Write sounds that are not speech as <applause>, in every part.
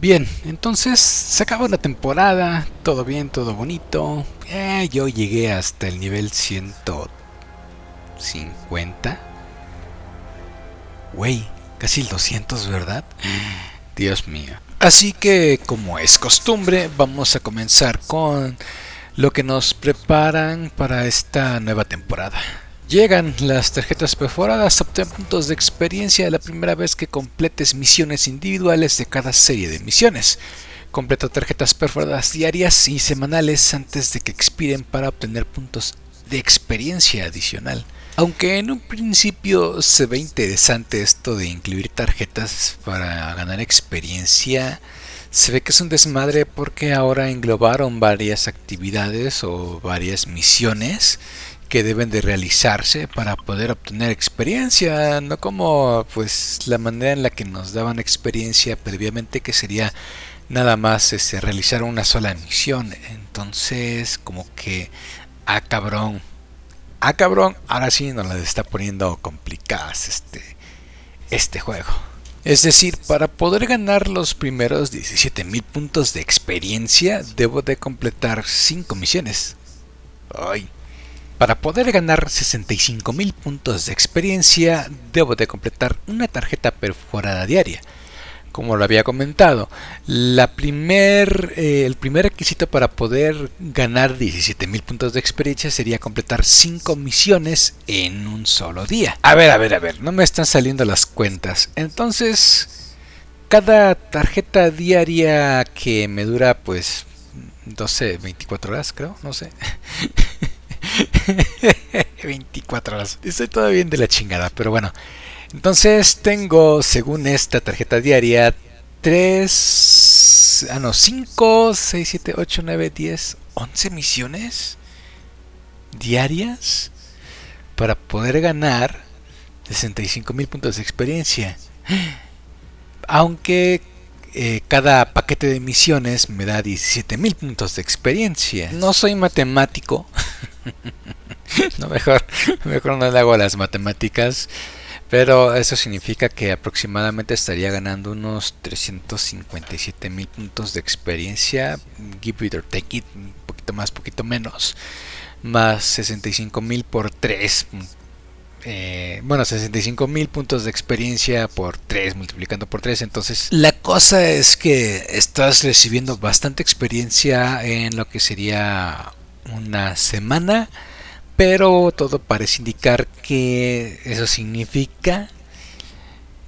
Bien, entonces se acabó la temporada, todo bien, todo bonito. Eh, yo llegué hasta el nivel 150. Güey, casi el 200, ¿verdad? Dios mío. Así que, como es costumbre, vamos a comenzar con lo que nos preparan para esta nueva temporada. Llegan las tarjetas perforadas, obtén puntos de experiencia la primera vez que completes misiones individuales de cada serie de misiones. Completa tarjetas perforadas diarias y semanales antes de que expiren para obtener puntos de experiencia adicional. Aunque en un principio se ve interesante esto de incluir tarjetas para ganar experiencia, se ve que es un desmadre porque ahora englobaron varias actividades o varias misiones que deben de realizarse para poder obtener experiencia, no como pues la manera en la que nos daban experiencia previamente que sería nada más este, realizar una sola misión. Entonces, como que ah cabrón. Ah cabrón, ahora sí nos las está poniendo complicadas este este juego. Es decir, para poder ganar los primeros 17.000 puntos de experiencia, debo de completar 5 misiones. Ay, para poder ganar 65.000 puntos de experiencia, debo de completar una tarjeta perforada diaria. Como lo había comentado, la primer, eh, el primer requisito para poder ganar 17.000 puntos de experiencia sería completar 5 misiones en un solo día. A ver, a ver, a ver, no me están saliendo las cuentas. Entonces, cada tarjeta diaria que me dura pues 12, 24 horas creo, no sé. <laughs> <laughs> 24 horas. Estoy todavía bien de la chingada, pero bueno. Entonces tengo, según esta tarjeta diaria, 3, ah no, 5, 6, 7, 8, 9, 10, 11 misiones diarias para poder ganar 65 mil puntos de experiencia. Aunque eh, cada paquete de misiones me da 17 mil puntos de experiencia. No soy matemático. <laughs> no, mejor, <laughs> mejor no le hago las matemáticas. Pero eso significa que aproximadamente estaría ganando unos 357 mil puntos de experiencia. Give it or take it, un poquito más, poquito menos. Más 65 mil por 3. Eh, bueno, 65 mil puntos de experiencia por 3, multiplicando por 3. Entonces, la cosa es que estás recibiendo bastante experiencia en lo que sería una semana pero todo parece indicar que eso significa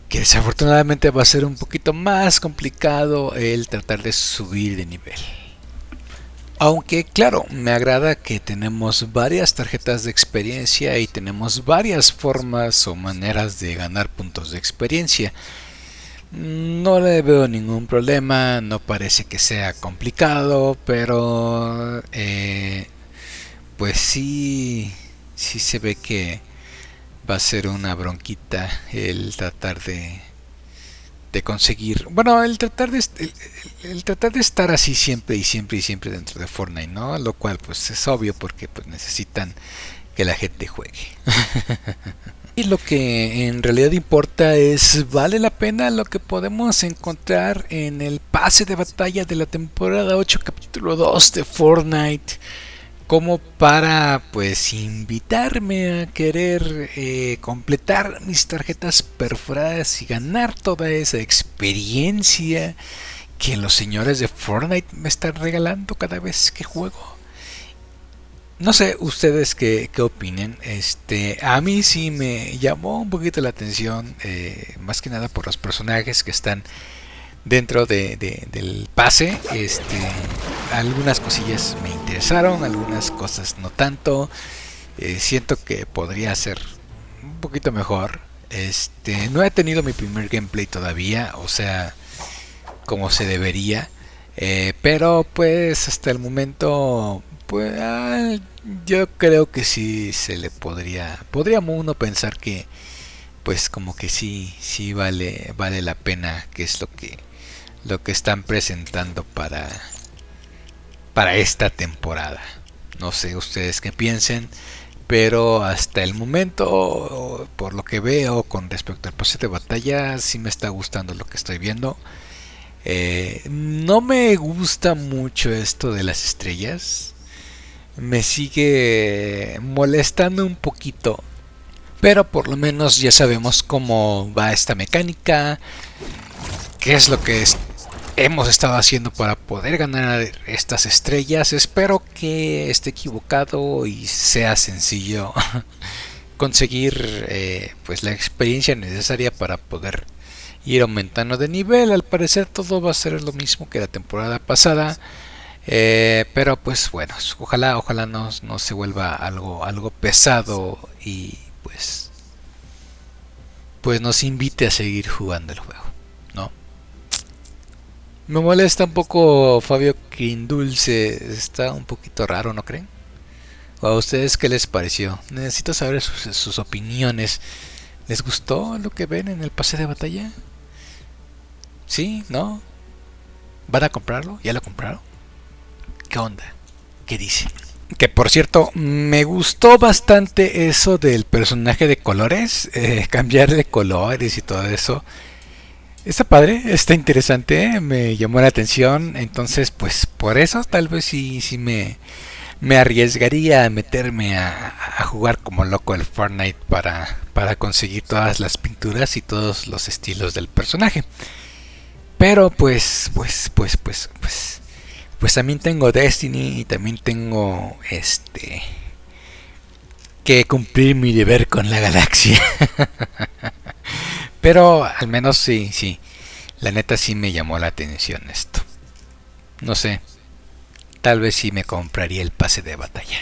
que desafortunadamente va a ser un poquito más complicado el tratar de subir de nivel. Aunque claro, me agrada que tenemos varias tarjetas de experiencia y tenemos varias formas o maneras de ganar puntos de experiencia. No le veo ningún problema, no parece que sea complicado, pero eh, pues sí, sí se ve que va a ser una bronquita el tratar de, de conseguir, bueno, el tratar de el, tratar de estar así siempre y siempre y siempre dentro de Fortnite, ¿no? Lo cual pues es obvio porque pues necesitan que la gente juegue. <laughs> y lo que en realidad importa es vale la pena lo que podemos encontrar en el pase de batalla de la temporada 8 capítulo 2 de Fortnite como para pues invitarme a querer eh, completar mis tarjetas perforadas y ganar toda esa experiencia que los señores de Fortnite me están regalando cada vez que juego. No sé ustedes qué, qué opinen. Este, a mí sí me llamó un poquito la atención, eh, más que nada por los personajes que están dentro de, del pase. Este, algunas cosillas me interesaron, algunas cosas no tanto. Eh, siento que podría ser un poquito mejor. Este, no he tenido mi primer gameplay todavía, o sea, como se debería. Eh, pero pues hasta el momento, pues ah, yo creo que sí se le podría, podríamos uno pensar que, pues como que sí, sí vale, vale la pena, que es lo que lo que están presentando para para esta temporada. No sé ustedes qué piensen, pero hasta el momento, por lo que veo con respecto al pase de batalla, sí me está gustando lo que estoy viendo. Eh, no me gusta mucho esto de las estrellas. Me sigue molestando un poquito. Pero por lo menos ya sabemos cómo va esta mecánica. Qué es lo que hemos estado haciendo para poder ganar estas estrellas. Espero que esté equivocado y sea sencillo <laughs> conseguir eh, pues la experiencia necesaria para poder ir aumentando de nivel. Al parecer todo va a ser lo mismo que la temporada pasada. Eh, pero pues bueno, ojalá, ojalá no, no, se vuelva algo, algo pesado y pues pues nos invite a seguir jugando el juego, ¿no? Me molesta un poco Fabio Quindulce, está un poquito raro, ¿no creen? a ustedes qué les pareció? Necesito saber sus, opiniones. ¿Les gustó lo que ven en el pase de batalla? ¿Sí? ¿No? ¿Van a comprarlo? ¿Ya lo compraron? ¿Qué onda? ¿Qué dice? Que por cierto, me gustó bastante eso del personaje de colores, eh, <laughs> cambiar de colores y todo eso. Está padre, está interesante, me llamó la atención, entonces pues por eso tal vez sí, sí me, me arriesgaría a meterme a, a, jugar como loco el Fortnite para, para conseguir todas las pinturas y todos los estilos del personaje. Pero pues, pues, pues, pues, pues, pues también tengo Destiny y también tengo este que cumplir mi deber con la galaxia. <laughs> Pero al menos sí, sí. La neta sí me llamó la atención esto. No sé. Tal vez sí me compraría el pase de batalla.